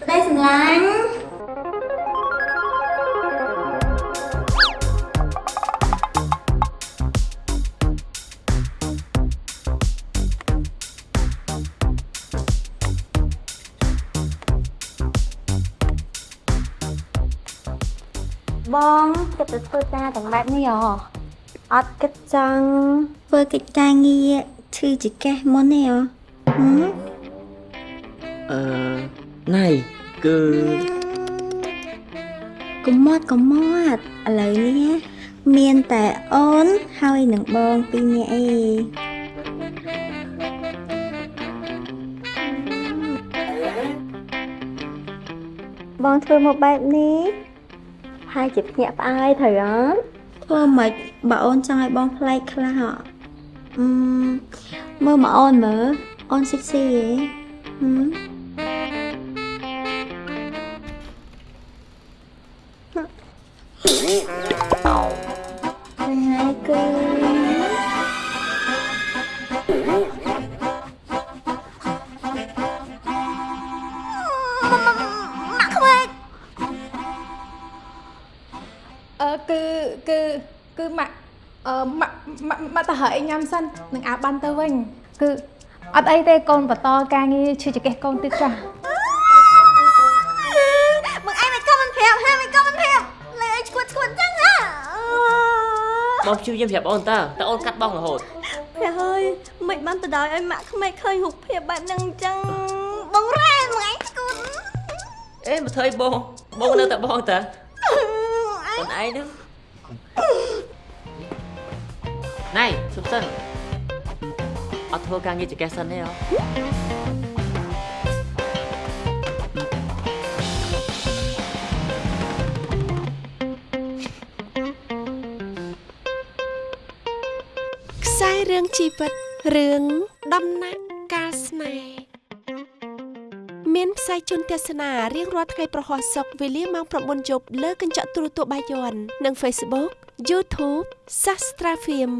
ប្តីសម្លាញ់បងគិតទៅធ្វើការទាំងបែបនេះហ៎អត់គិតចង់ធ្វើកិច្ចការងារឈឺចង្កេះមុនទេហ៎ហឹមអឺ ណៃគឺកុំមកកុំមកឥឡូវនេះមានតែអូនហើយនឹងបងពីរនាក់ឯងបងធ្វើមកបែបនេះហើយជាភ្ញាក់ផ្អើយត្រូវអត់ធ្វើមិនបើអូនចង់ឲ្យបងប្លែកខ្លះហ៎អឺមើលមកអូនមើលអូនស៊ីកស៊ីហ៎ mặt không ơi អឺគឺគឺគឺម៉ាក់អឺម៉ាក់ម៉ាក់ម៉ាក់ទៅហៅអីញ៉ាំសិននឹងអាបានទៅវិញគឺអត់អីទេកូនបន្តការងារឈឺចង្កេះកូនទៀតចាស់มึง ai mày comment ប្រាប់ហាម mày comment ប្រាប់លើអីឈួតឈួតចឹងហ៎បងព្យាយាមប្រាប់អូនតើតើអូនកាត់បងរហូត ព្រះអើយមិនបានទៅដល់ឲ្យម៉ាក់ក្មេកឃើញរូបភាពបែបហ្នឹងអញ្ចឹងបងរ៉ែมึงឯងឈួតអេមកធ្វើអីបងបងនៅតែបងតើអូនឯងហ្នឹងណៃជប់សិនអត់ធ្វើការងារចង្កេះសិនទេហ៎ រឿងជីវិតរឿងដំណាក់កាលស្នេហ៍មានផ្សាយជូនទស្សនារៀងរាល់ថ្ងៃប្រហោះសុកវេលាម៉ោង9យប់លើកញ្ចក់ទូរទស្សន៍បាយ័ននិង Facebook YouTube Sastra Film